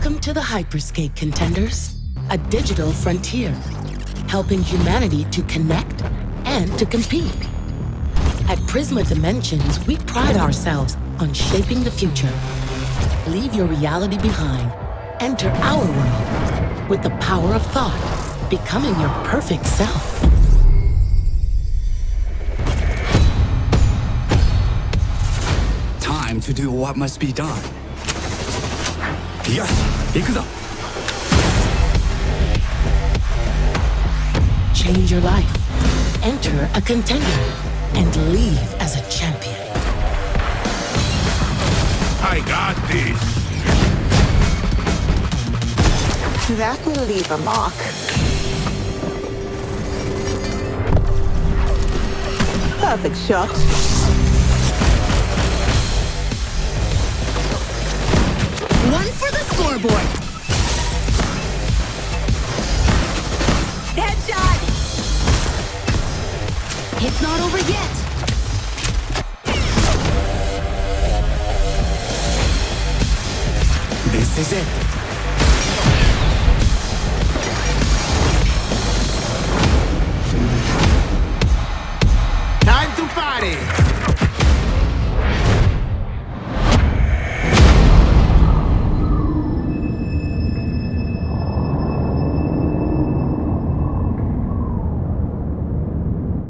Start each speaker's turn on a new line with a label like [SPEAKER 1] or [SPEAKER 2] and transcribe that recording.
[SPEAKER 1] Welcome to the Hyperscape Contenders, a digital frontier, helping humanity to connect and to compete. At Prisma Dimensions, we pride ourselves on shaping the future. Leave your reality behind. Enter our world with the power of thought, becoming your perfect self.
[SPEAKER 2] Time to do what must be done. Yes, 行くぞ
[SPEAKER 1] Change your life. Enter a contender and leave as a champion.
[SPEAKER 3] I got this.
[SPEAKER 4] That will leave a mark. Perfect shot.
[SPEAKER 5] It's not over yet!
[SPEAKER 2] This is it. Time to party!